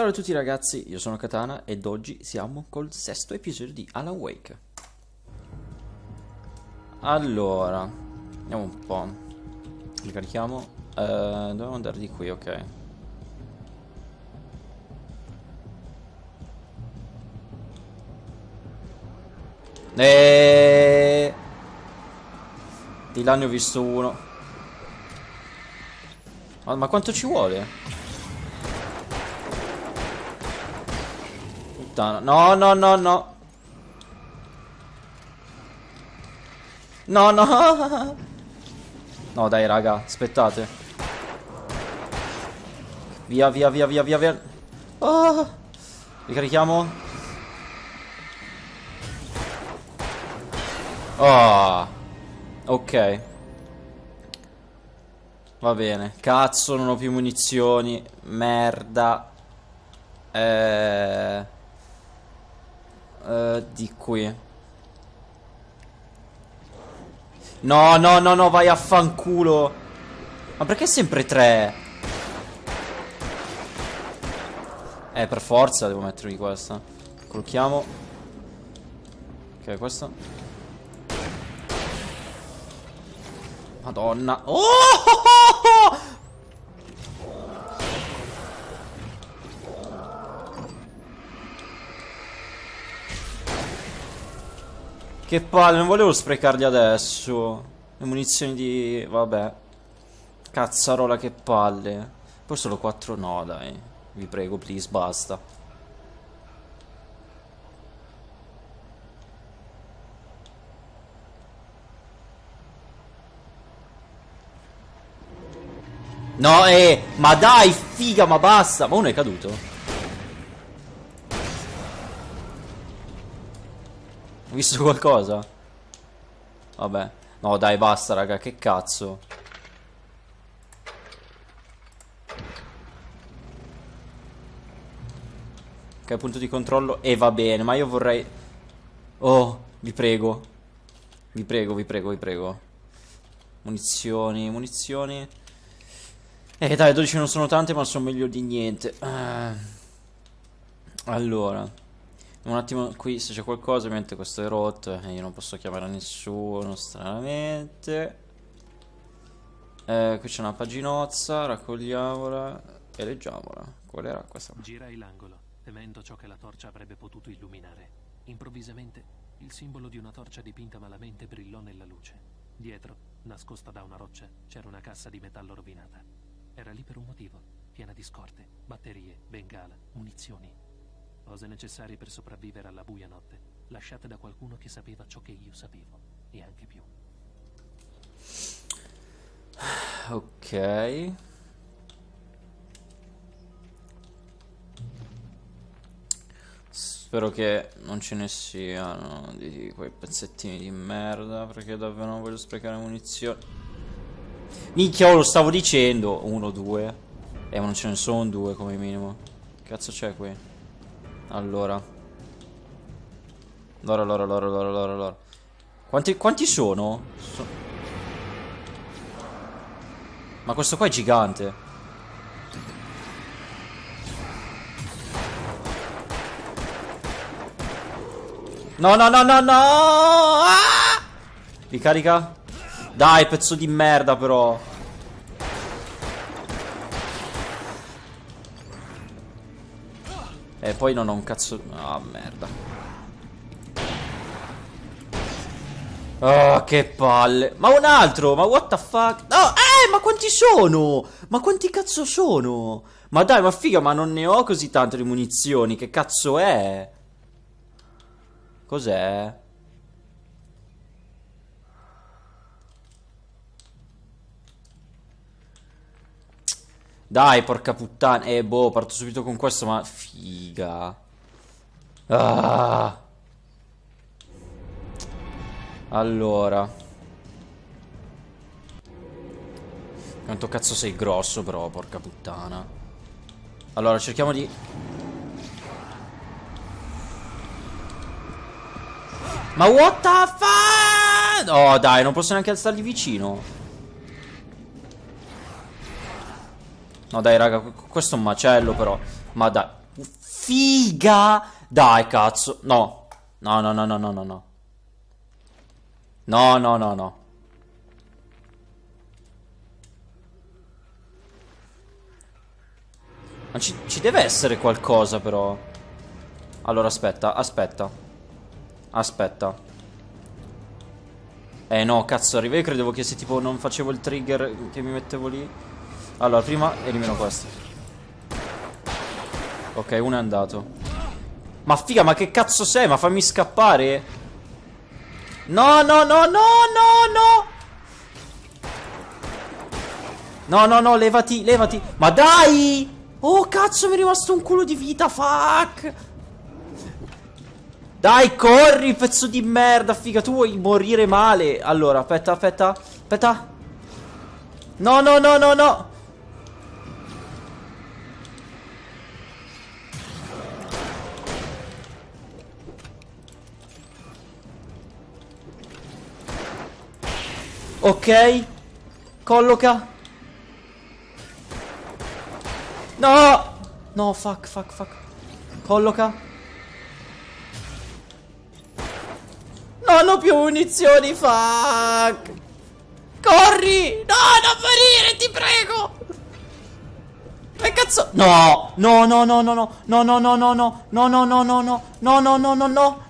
Salve a tutti ragazzi, io sono Katana ed oggi siamo col sesto episodio di Alan Wake. Allora, andiamo un po'. Ricarichiamo. Eh, dobbiamo andare di qui, ok. Eeeh... Di là ne ho visto uno. Ma quanto ci vuole? Puttana. No, no, no, no. No, no. No, dai, raga. Aspettate. Via, via, via, via, via, via. Oh. Ricarichiamo. Oh. Ok. Va bene. Cazzo, non ho più munizioni. Merda. Eh... eh di qui. No, no, no, no, vai a fanculo. Ma perché sempre tre? Eh, per forza devo mettermi questa. Colchiamo. Ok, questa. Madonna. Oh! Che palle, non volevo sprecarli adesso. Le munizioni di... vabbè. Cazzarola, che palle. Poi solo 4 no, dai. Vi prego, please, basta. No, eh, ma dai, figa, ma basta. Ma uno è caduto. Ho visto qualcosa? Vabbè. No, dai, basta, raga, che cazzo. Ok, punto di controllo. E va bene, ma io vorrei... Oh, vi prego. Vi prego, vi prego, vi prego. Munizioni, munizioni. Eh dai, 12 non sono tante ma sono meglio di niente. Uh, allora. Un attimo qui se c'è qualcosa, ovviamente questo è rotto e io non posso chiamare nessuno, stranamente. Eh, qui c'è una paginozza, raccogliamola e leggiamola. Qual era questa? Girai l'angolo, temendo ciò che la torcia avrebbe potuto illuminare. Improvvisamente, il simbolo di una torcia dipinta malamente brillò nella luce. Dietro, nascosta da una roccia, c'era una cassa di metallo rovinata. Era lì per un motivo, piena di scorte, batterie, bengala, munizioni. Cose necessarie per sopravvivere alla buia notte, lasciate da qualcuno che sapeva ciò che io sapevo, e anche più. Ok. Spero che non ce ne siano di quei pezzettini di merda, perché davvero non voglio sprecare munizioni. Minchia, oh, lo stavo dicendo. Uno, due. Eh, ma non ce ne sono due come minimo. Che cazzo c'è qui? Allora. Allora, allora, allora, allora, allora, allora. Quanti, quanti sono? So ma questo qua è gigante. No, no, no, no, no! Ah! Ricarica. Dai, pezzo di merda però. E poi non ho un cazzo... Ah, oh, merda. Oh, che palle. Ma un altro, ma what the fuck? No, eh, ma quanti sono? Ma quanti cazzo sono? Ma dai, ma figa, ma non ne ho così tante di munizioni. Che cazzo è? Cos'è? Dai, porca puttana. Eh, boh, parto subito con questo, ma... Figa. Ah. Allora. Quanto cazzo sei grosso, però, porca puttana. Allora, cerchiamo di... Ma what the fuck? Oh, dai, non posso neanche alzarli vicino. No dai raga, questo è un macello però Ma dai figa! Dai, cazzo. No. No, no, no, no, no, no, no. No, no, no, no. Ma ci, ci deve essere qualcosa, però. Allora, aspetta, aspetta. Aspetta. Eh no, cazzo, arriva. Io credevo che se tipo non facevo il trigger che mi mettevo lì. Allora, prima elimino questo. Ok, uno è andato. Ma figa, ma che cazzo sei? Ma fammi scappare. No, no, no, no, no, no. No, no, no, levati, levati. Ma dai! Oh, cazzo, mi è rimasto un culo di vita, fuck! Dai, corri, pezzo di merda, figa, tu vuoi morire male. Allora, aspetta, aspetta, aspetta. No, no, no, no, no. Ok. Colloca. No! No, fuck, fuck, fuck. Colloca. Non ho più munizioni, fuck! Corri! No, non morire, ti prego! Che cazzo? No! No, no, no, no, no, no, no, no, no, no, no, no, no, no, no, no, no, no, no, no.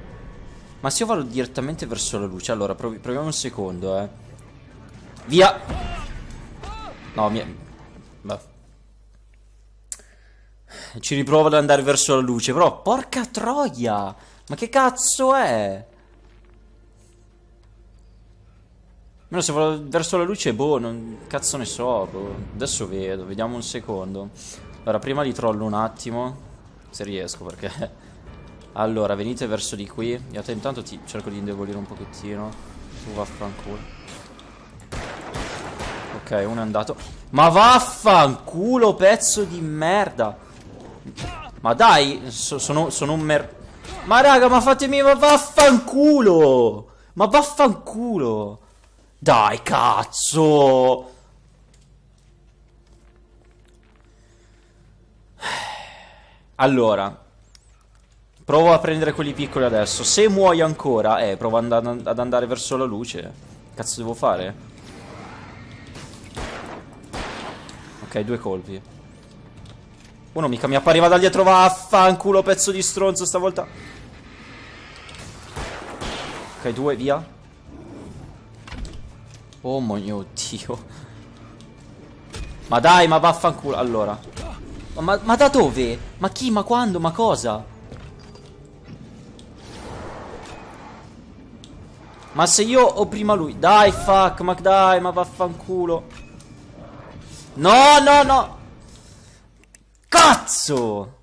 Ma se io vado direttamente verso la luce, allora provi proviamo un secondo, eh. Via. No, mi... Beh. Ci riprovo ad andare verso la luce, però porca troia. Ma che cazzo è? Almeno se vado verso la luce, boh, non cazzo ne so, boh. Adesso vedo, vediamo un secondo. Allora, prima li trollo un attimo, se riesco, perché... Allora, venite verso di qui. Io intanto ti cerco di indebolire un pochettino. Tu vaffanculo. Ok, uno è andato. Ma vaffanculo, pezzo di merda. Ma dai, so, sono, sono un mer... Ma raga, ma fatemi ma vaffanculo! Ma vaffanculo! Dai, cazzo! Allora Provo a prendere quelli piccoli adesso Se muoio ancora Eh, provo ad, and ad andare verso la luce Cazzo devo fare? Ok, due colpi uno mica mi appariva da dietro, vaffanculo, pezzo di stronzo stavolta. Ok, due, via. Oh mio dio. Ma dai, ma vaffanculo. Allora. Ma, ma da dove? Ma chi? Ma quando? Ma cosa? Ma se io ho prima lui Dai fuck Ma dai ma vaffanculo No no no Cazzo!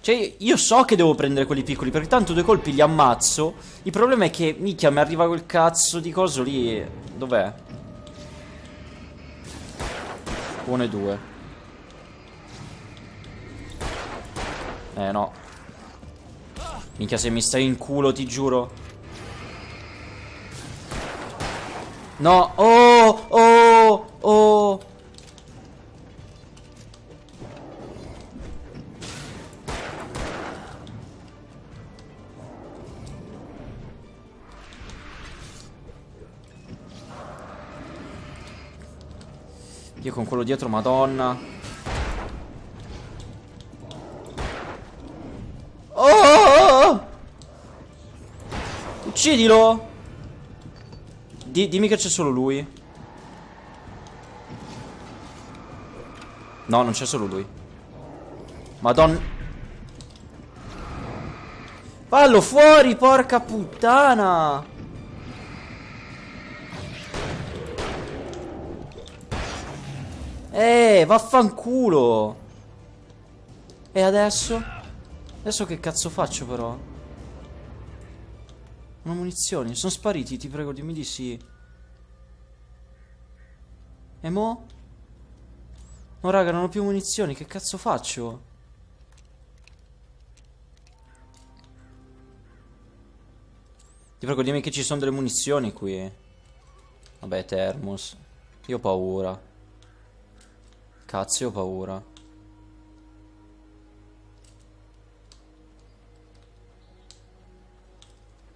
Cioè, io so che devo prendere quelli piccoli, perché tanto due colpi li ammazzo. Il problema è che, minchia, mi arriva quel cazzo di coso lì. Dov'è? Uno e due. Eh, no. Minchia, se mi stai in culo, ti giuro. No, oh, oh, oh. Io con quello dietro, madonna. Uccidilo! Di dimmi che c'è solo lui. No, non c'è solo lui. Madonna. Fallo fuori, porca puttana. Eh, vaffanculo. E adesso? Adesso che cazzo faccio però? Non ho munizioni. Sono spariti, ti prego, dimmi di sì. E mo? No, raga, non ho più munizioni. Che cazzo faccio? Ti prego, dimmi che ci sono delle munizioni qui. Vabbè, Thermos. Io ho paura. Cazzo, io ho paura.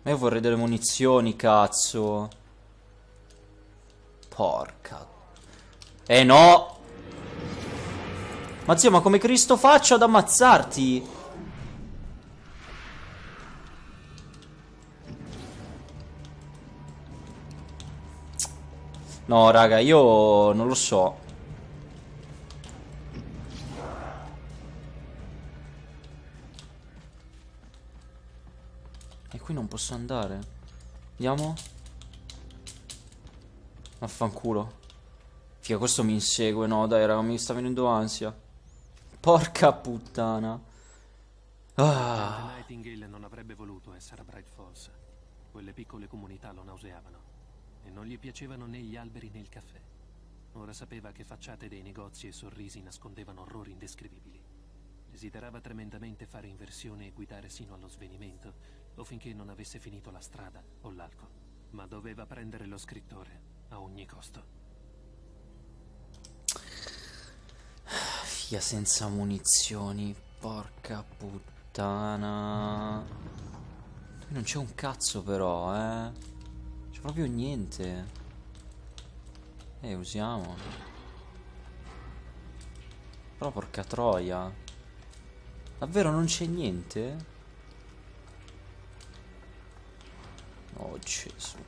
Ma io vorrei delle munizioni, cazzo. Porca. Eh no! Ma zio, ma come Cristo faccio ad ammazzarti? No, raga, io non lo so. Posso andare. Andiamo? Vaffanculo. Figa, questo mi insegue. No, dai, raga, mi sta venendo ansia. Porca puttana. Ah. Nightingale non avrebbe voluto essere a Bright Falls. Quelle piccole comunità lo nauseavano. E non gli piacevano né gli alberi né il caffè. Ora sapeva che facciate dei negozi e sorrisi nascondevano orrori indescrivibili. Desiderava tremendamente fare inversione e guidare sino allo svenimento, o finché non avesse finito la strada o l'alcol. Ma doveva prendere lo scrittore, a ogni costo. Fia senza munizioni, porca puttana. Non c'è un cazzo però, eh. C'è proprio niente. Eh, usiamo. Però porca troia. Davvero non c'è niente? Oh Gesù.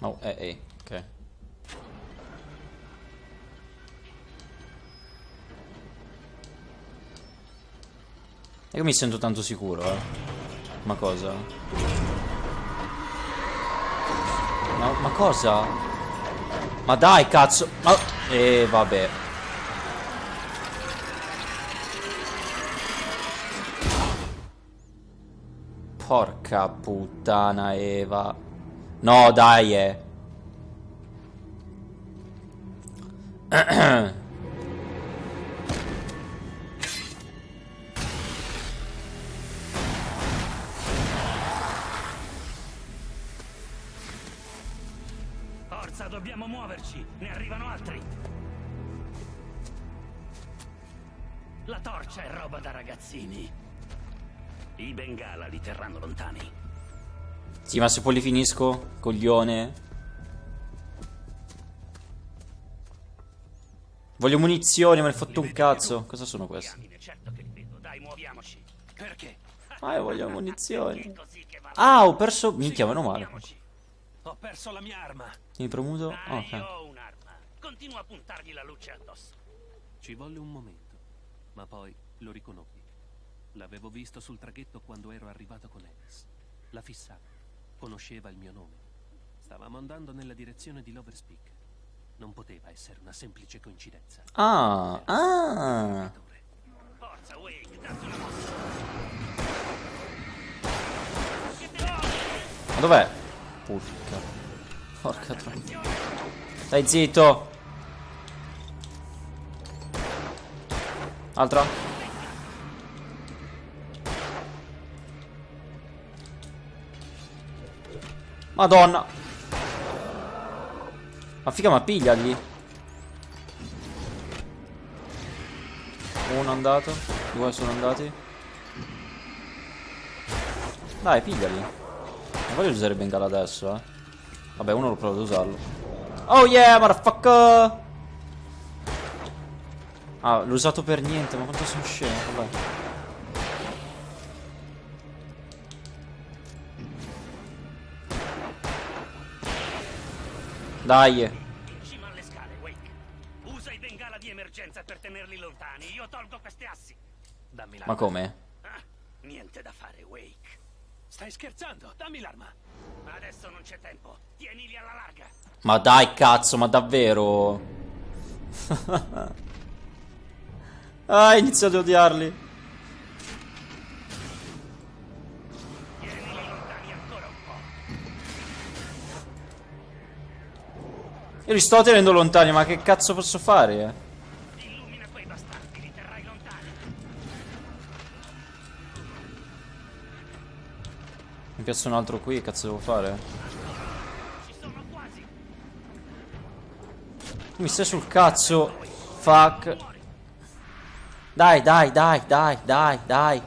Oh, eh, eh, ok. E io mi sento tanto sicuro, eh. Ma cosa? Ma, ma cosa? Ma dai, cazzo! Ma... Eh, vabbè. Porca puttana, Eva. No, dai, eh. arrivano altri. La torcia è roba da ragazzini. I bengala li terranno lontani. Sì, ma se poi li finisco, coglione. Voglio munizioni, me ne fatto un cazzo. Cosa sono questi? Certo? Ah, io voglio munizioni. Ah, ho perso... Minchia, meno male. Ho perso la mia arma. Mi premuto? Oh, ok. Continua a puntargli la luce addosso. Ci volle un momento, ma poi lo riconobbi. L'avevo visto sul traghetto quando ero arrivato con Ennis. La fissava. Conosceva il mio nome. Stavamo andando nella direzione di Loverspeak. Non poteva essere una semplice coincidenza. Ah, ah. Forza, Wake, datti una mossa. Ma dov'è? Porca. Porca troia. Stai zitto. Altra. Madonna. Ma figa, ma pigliali. Uno andato. Due sono andati. Dai, pigliali. Non voglio usare bengala adesso, eh. Vabbè, uno lo provo ad usarlo. Oh yeah, motherfucker! Ah, l'ho usato per niente, ma quanto sono scemo, vabbè. Dai. In cima alle scale, Wake. Usa i bengala di emergenza per tenerli lontani. Io tolgo queste assi. Dammi la. Ma come? Niente da fare, Wake. Stai scherzando? Dammi l'arma. Adesso non c'è tempo. Tienili alla larga. Ma dai, cazzo, ma davvero? ah, inizio ad odiarli. Io li sto tenendo lontani, ma che cazzo posso fare? eh? Mi piace un altro qui, che cazzo devo fare? Mi stai sul cazzo. Fuck. Dai, dai, dai, dai, dai, dai.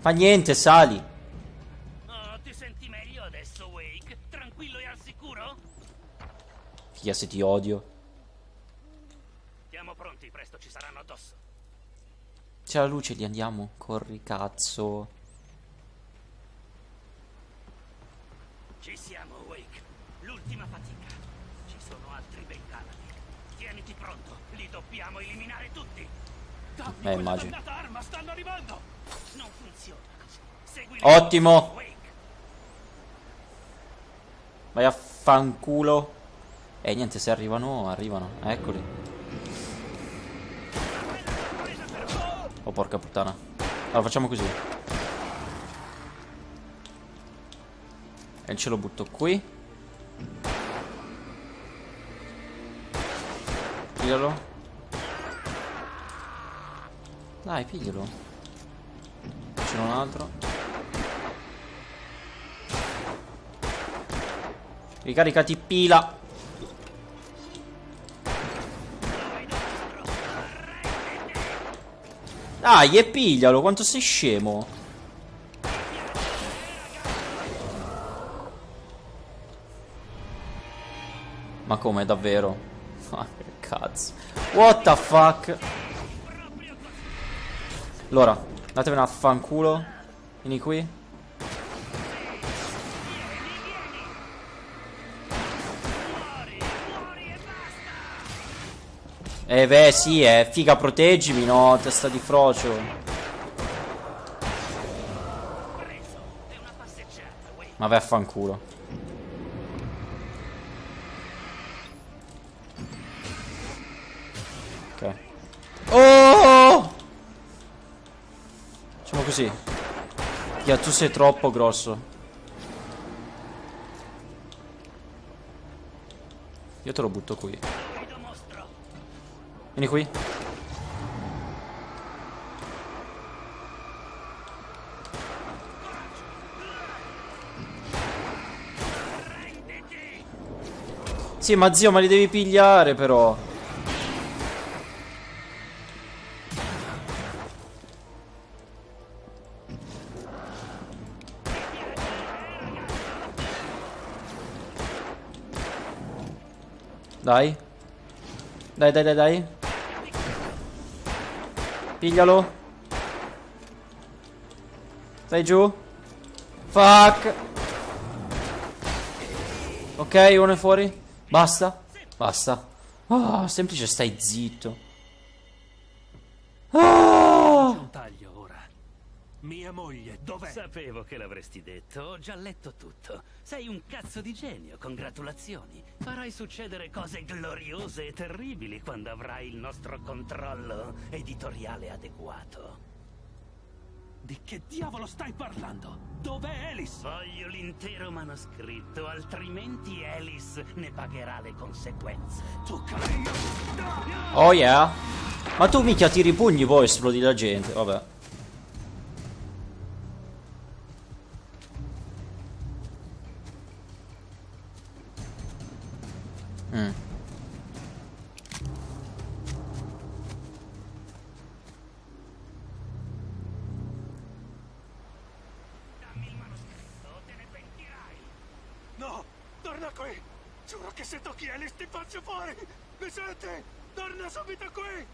Fa niente, sali. Oh, ti senti meglio adesso, Wake? Tranquillo e al sicuro? Figa se ti odio. Siamo pronti, presto ci saranno addosso. C'è la luce, lì andiamo. Corri, cazzo. Ci siamo, Wake. L'ultima fatica. Ci sono altri bengaladi. Tieniti pronto, li dobbiamo eliminare tutti. Dammi Eh, quella immagino. arma, stanno arrivando. Non funziona così. Segui Ottimo. Vai a fanculo. E niente, se arrivano, arrivano. Eccoli. Oh, porca puttana. Allora, facciamo così. E ce lo butto qui. Piglialo. Dai, piglialo. C'è un altro. Ricaricati pila. Dai, e piglialo, quanto sei scemo. Ma come, davvero? Ma che cazzo. What the fuck? Allora, datevene a fanculo. Vieni qui. Eh beh sì eh Figa proteggimi no Testa di frocio. Ma vai a fanculo Ok Oh Facciamo così Figa tu sei troppo grosso Io te lo butto qui. Vieni qui Sì, ma zio, ma li devi pigliare però. Dai. Dai, dai, dai, dai. Piglialo. Stai giù. Fuck. Ok, uno è fuori. Basta. Basta. Ah, semplice, stai zitto. Ah! Mia moglie, dov'è? Sapevo che l'avresti detto, ho già letto tutto. Sei un cazzo di genio, congratulazioni. Farai succedere cose gloriose e terribili quando avrai il nostro controllo editoriale adeguato. Di che diavolo stai parlando? Dov'è Alice? Voglio l'intero manoscritto, altrimenti Alice ne pagherà le conseguenze. Tu cari... Oh yeah. Ma tu mica tiri i pugni poi esplodi la gente. Vabbè. Mm. Dammi il manoscritto, te ne pentirai. No, torna qui! Giuro che se tocchi Alice ti faccio fuori! Mi senti? Torna subito qui!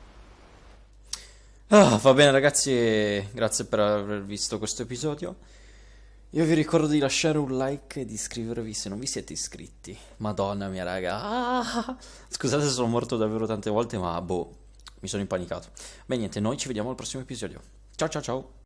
Ah, va bene ragazzi, grazie per aver visto questo episodio. Io vi ricordo di lasciare un like e di iscrivervi se non vi siete iscritti. Madonna mia raga. Ah! Scusate se sono morto davvero tante volte, ma boh, mi sono impanicato. Beh niente, noi ci vediamo al prossimo episodio. Ciao ciao ciao.